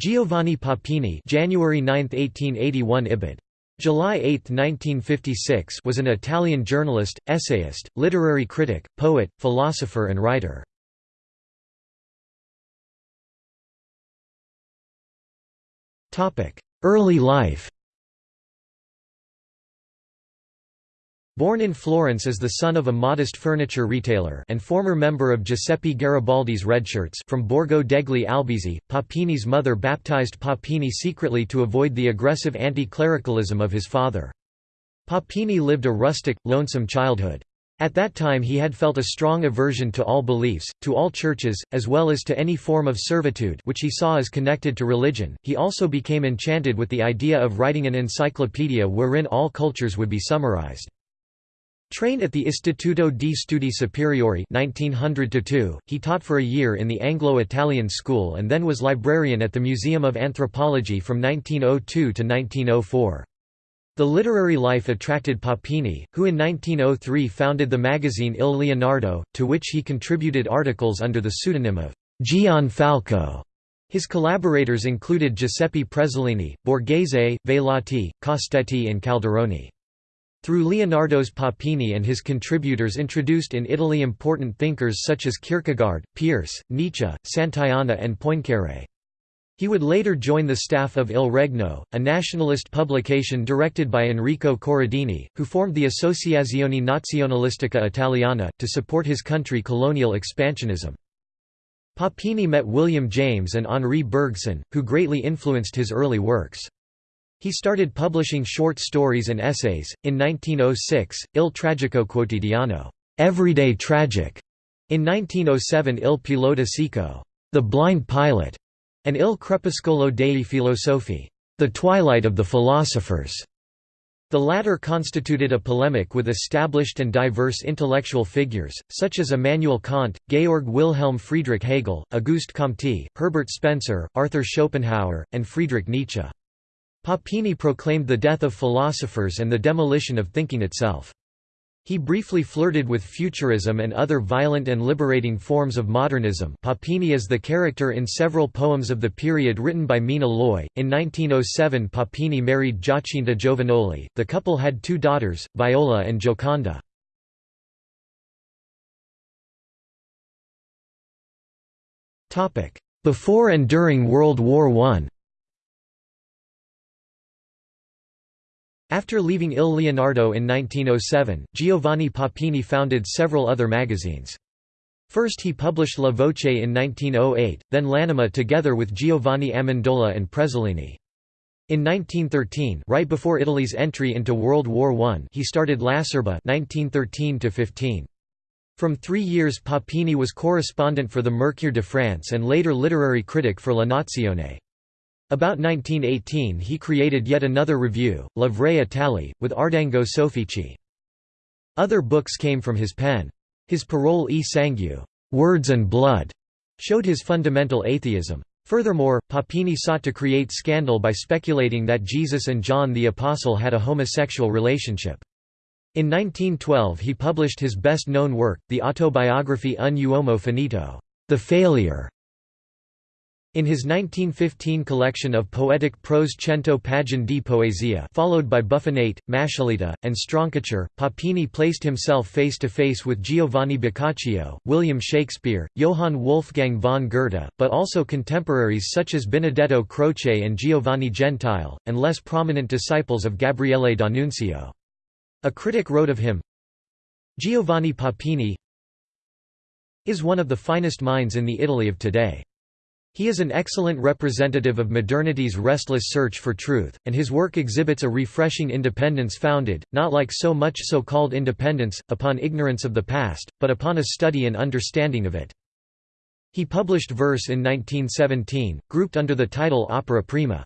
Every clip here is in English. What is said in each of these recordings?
Giovanni Papini January 9, 1881 Ibid. July 8, 1956 was an Italian journalist, essayist, literary critic, poet, philosopher and writer. Early life Born in Florence as the son of a modest furniture retailer and former member of Giuseppe Garibaldi's Redshirts from Borgo degli Albizzi, Papini's mother baptized Papini secretly to avoid the aggressive anti-clericalism of his father. Papini lived a rustic, lonesome childhood. At that time he had felt a strong aversion to all beliefs, to all churches, as well as to any form of servitude which he saw as connected to religion. He also became enchanted with the idea of writing an encyclopedia wherein all cultures would be summarized. Trained at the Istituto di Studi Superiori 1900 he taught for a year in the Anglo-Italian school and then was librarian at the Museum of Anthropology from 1902 to 1904. The literary life attracted Papini, who in 1903 founded the magazine Il Leonardo, to which he contributed articles under the pseudonym of Gian Falco. His collaborators included Giuseppe Prezzolini, Borgese, Vailati, Costetti and Calderoni. Through Leonardo's Papini and his contributors introduced in Italy important thinkers such as Kierkegaard, Peirce, Nietzsche, Santayana and Poincaré. He would later join the staff of Il Regno, a nationalist publication directed by Enrico Corradini, who formed the Associazione Nazionalistica Italiana, to support his country colonial expansionism. Papini met William James and Henri Bergson, who greatly influenced his early works. He started publishing short stories and essays. In 1906, Il Tragico Quotidiano, Everyday Tragic. In 1907, Il Pilota Cieco, The Blind Pilot, and Il Crepuscolo dei Filosofi, The Twilight of the Philosophers. The latter constituted a polemic with established and diverse intellectual figures, such as Immanuel Kant, Georg Wilhelm Friedrich Hegel, Auguste Comte, Herbert Spencer, Arthur Schopenhauer, and Friedrich Nietzsche. Papini proclaimed the death of philosophers and the demolition of thinking itself. He briefly flirted with futurism and other violent and liberating forms of modernism Papini is the character in several poems of the period written by Mina Loy. In 1907 Papini married Giacinta Giovanoli, the couple had two daughters, Viola and Gioconda. Before and during World War I After leaving Il Leonardo in 1907, Giovanni Papini founded several other magazines. First he published La Voce in 1908, then L'Anima together with Giovanni Amendola and Prezzolini. In 1913 right before Italy's entry into World War I he started Lacerba 1913 -15. From three years Papini was correspondent for the Mercure de France and later literary critic for La Nazione. About 1918 he created yet another review, La Vraie Italie, with Ardengo Soffici. Other books came from his pen. His Parole e Sangue Words and Blood", showed his fundamental atheism. Furthermore, Papini sought to create scandal by speculating that Jesus and John the Apostle had a homosexual relationship. In 1912 he published his best-known work, the autobiography Un uomo finito, The Failure, in his 1915 collection of poetic prose Cento pagine di poesia followed by Buffonate, Maschilità, and Stroncature, Papini placed himself face-to-face -face with Giovanni Boccaccio, William Shakespeare, Johann Wolfgang von Goethe, but also contemporaries such as Benedetto Croce and Giovanni Gentile, and less prominent disciples of Gabriele D'Annunzio. A critic wrote of him, Giovanni Papini is one of the finest minds in the Italy of today. He is an excellent representative of modernity's restless search for truth, and his work exhibits a refreshing independence founded, not like so much so-called independence, upon ignorance of the past, but upon a study and understanding of it. He published verse in 1917, grouped under the title Opera Prima.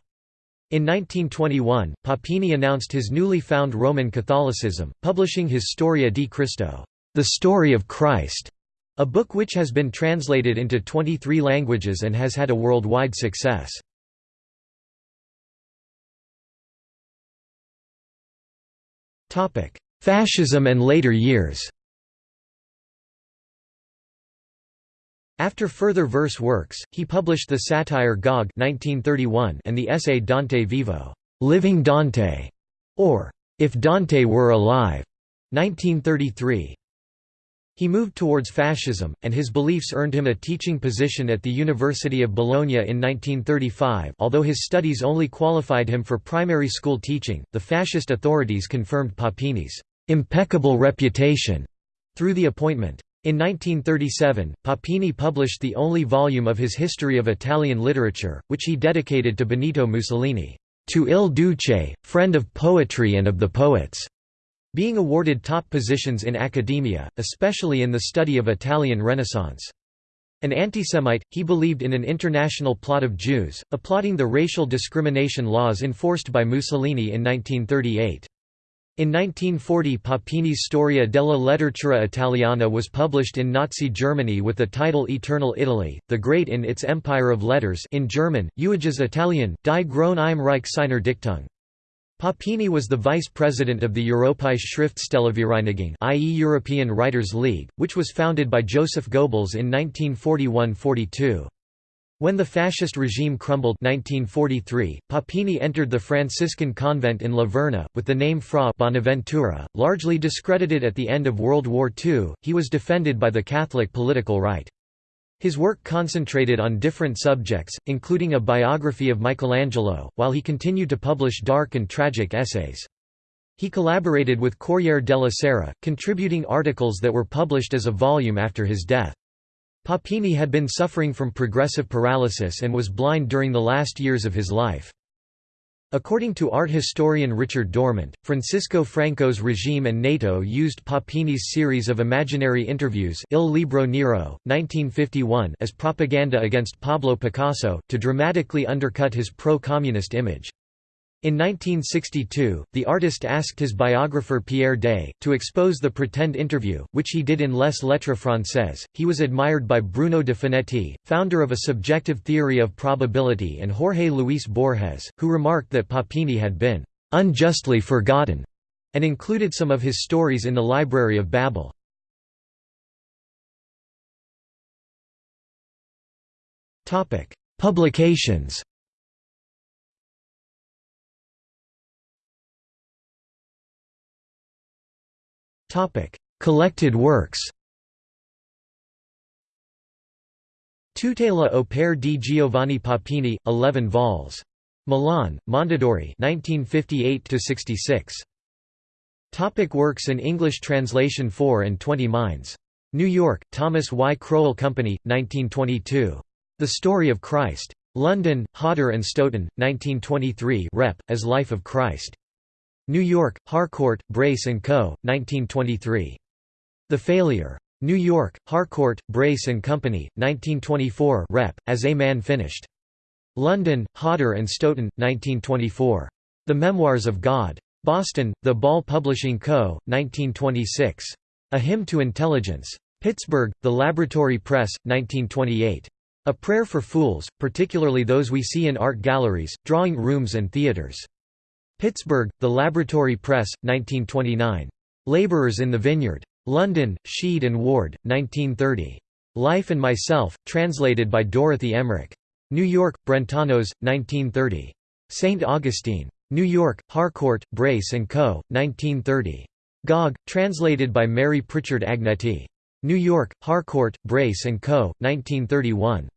In 1921, Papini announced his newly found Roman Catholicism, publishing his Storia di Cristo, The Story of Christ, a book which has been translated into 23 languages and has had a worldwide success. Fascism and later years After further verse works, he published the satire Gog 1931 and the essay Dante Vivo, Living Dante, or If Dante Were Alive, 1933. He moved towards fascism, and his beliefs earned him a teaching position at the University of Bologna in 1935 although his studies only qualified him for primary school teaching, the fascist authorities confirmed Papini's «impeccable reputation» through the appointment. In 1937, Papini published the only volume of his History of Italian Literature, which he dedicated to Benito Mussolini, "...to Il Duce, friend of poetry and of the poets." Being awarded top positions in academia, especially in the study of Italian Renaissance. An antisemite, he believed in an international plot of Jews, applauding the racial discrimination laws enforced by Mussolini in 1938. In 1940 Papini's Storia della letteratura italiana was published in Nazi Germany with the title Eternal Italy, the Great in its Empire of Letters in German, Ewiges Italien, die Große im Reich seiner Dichtung. Papini was the vice president of the Europäische Schriftstellervereinigung i.e. European Writers' League, which was founded by Joseph Goebbels in 1941–42. When the fascist regime crumbled 1943, Papini entered the Franciscan convent in La Verna, with the name Fra Bonaventura. Largely discredited at the end of World War II, he was defended by the Catholic political right. His work concentrated on different subjects, including a biography of Michelangelo, while he continued to publish dark and tragic essays. He collaborated with Corriere della Sera, contributing articles that were published as a volume after his death. Papini had been suffering from progressive paralysis and was blind during the last years of his life. According to art historian Richard Dorment, Francisco Franco's regime and NATO used Papini's series of imaginary interviews Il Libro Nero, 1951 as propaganda against Pablo Picasso, to dramatically undercut his pro-communist image. In 1962, the artist asked his biographer Pierre Daix, to expose the pretend interview, which he did in Les Lettres Françaises. He was admired by Bruno de Finetti, founder of a subjective theory of probability, and Jorge Luis Borges, who remarked that Papini had been unjustly forgotten, and included some of his stories in the Library of Babel. Publications Collected works Tutte le opere di Giovanni Papini, 11 vols. Milan, Mondadori 1958–66. Topic works in English translation 4 and 20 Minds. New York, Thomas Y. Crowell Company, 1922. The Story of Christ. London, Hodder and Stoughton, 1923 Rep. as Life of Christ. New York, Harcourt, Brace & Co., 1923. The Failure. New York, Harcourt, Brace & Company, 1924 Rep. as A Man Finished. London, Hodder and Stoughton, 1924. The Memoirs of God. Boston, The Ball Publishing Co., 1926. A Hymn to Intelligence. Pittsburgh, The Laboratory Press, 1928. A Prayer for Fools, particularly those we see in art galleries, drawing rooms and theaters. Pittsburgh, The Laboratory Press, 1929. Labourers in the Vineyard. London, Sheed and Ward, 1930. Life and Myself, translated by Dorothy Emmerich. New York, Brentanos, 1930. St. Augustine. New York, Harcourt, Brace & Co., 1930. Gog, translated by Mary Pritchard Agnetti. New York, Harcourt, Brace & Co., 1931.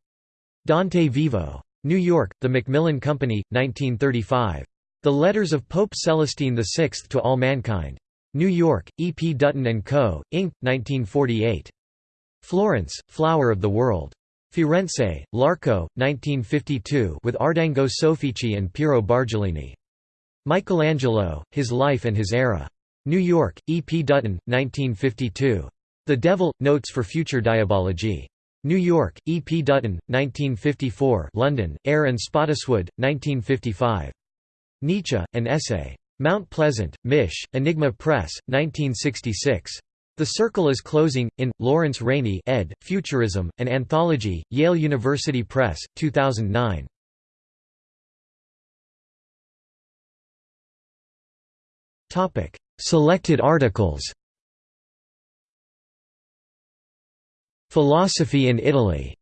Dante Vivo. New York, The Macmillan Company, 1935. The Letters of Pope Celestine VI to All Mankind. New York, E. P. Dutton & Co., Inc., 1948. Florence, Flower of the World. Firenze, Larco, 1952 with Ardengo Soffici and Piero Bargellini. Michelangelo, His Life and His Era. New York, E. P. Dutton, 1952. The Devil, Notes for Future Diabology. New York, E. P. Dutton, 1954 London, Eyre and Spottiswoode, 1955. Nietzsche, an essay. Mount Pleasant, Mish, Enigma Press, 1966. The Circle is Closing, in, Lawrence Rainey ed., Futurism, an Anthology, Yale University Press, 2009. Selected articles Philosophy in Italy.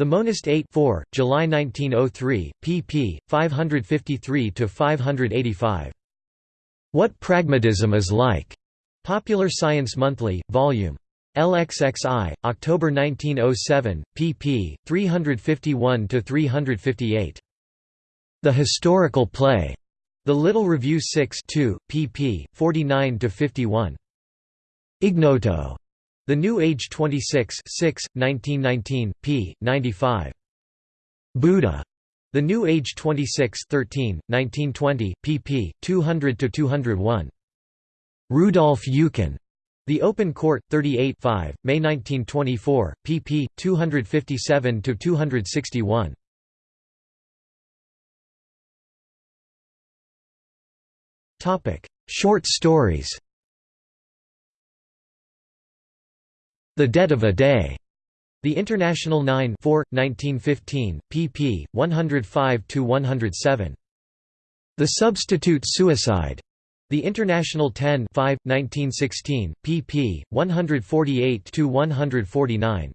The Monist 8 4, July 1903, pp. 553–585. What Pragmatism is Like. Popular Science Monthly, Vol. LXXI, October 1907, pp. 351–358. The Historical Play. The Little Review 6 2, pp. 49–51. Ignoto. The New Age 26 6, 1919, p. 95. Buddha. The New Age 26 13, 1920, pp. 200–201. Rudolf Eucken. The Open Court, 38 5, May 1924, pp. 257–261. Short stories The Dead of a Day. The International 9 4, 1915, pp. 105–107. The Substitute Suicide. The International 10 5, 1916, pp. 148–149.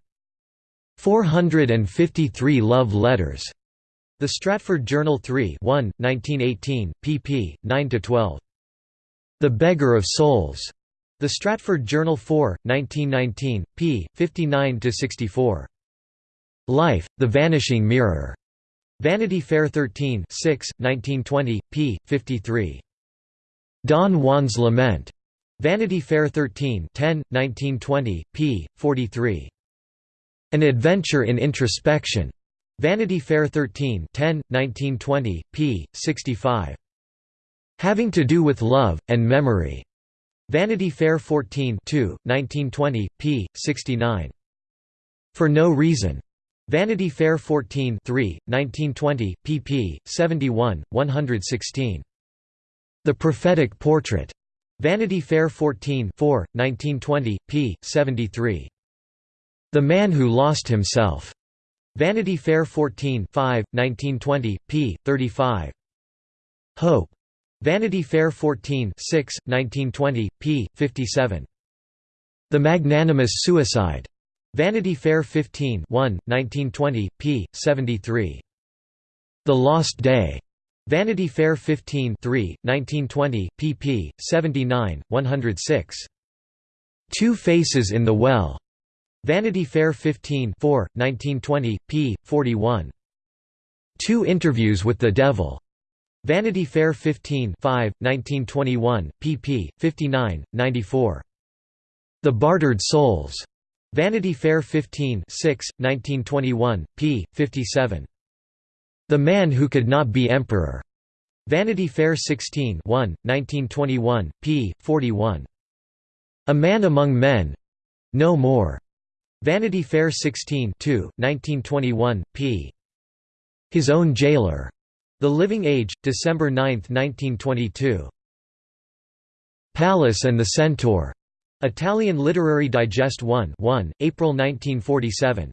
453 Love Letters. The Stratford Journal 3 1, 1918, pp. 9–12. The Beggar of Souls. The Stratford Journal 4, 1919, p. 59–64. Life, The Vanishing Mirror. Vanity Fair 13 6, 1920, p. 53. Don Juan's Lament. Vanity Fair 13 10, 1920, p. 43. An Adventure in Introspection. Vanity Fair 13 10, 1920, p. 65. Having to Do with Love, and Memory. Vanity Fair 14 2, 1920, p. 69. For No Reason. Vanity Fair 14 3, 1920, pp. 71, 116. The Prophetic Portrait. Vanity Fair 14 4, 1920, p. 73. The Man Who Lost Himself. Vanity Fair 14 5, 1920, p. 35. Hope. Vanity Fair 14 6, 1920, p. 57. The Magnanimous Suicide. Vanity Fair 15 1, 1920, p. 73. The Lost Day. Vanity Fair 15 3, 1920, pp. 79, 106. Two Faces in the Well. Vanity Fair 15 4, 1920, p. 41. Two Interviews with the Devil. Vanity Fair 15 5, 1921, pp. 59, 94. The Bartered Souls. Vanity Fair 15 6, 1921, p. 57. The Man Who Could Not Be Emperor. Vanity Fair 16 1, 1921, p. 41. A Man Among Men. No More. Vanity Fair 16 2, 1921, p. His Own Jailer. The Living Age, December 9, 1922. Pallas and the Centaur. Italian Literary Digest 1 1, April 1947.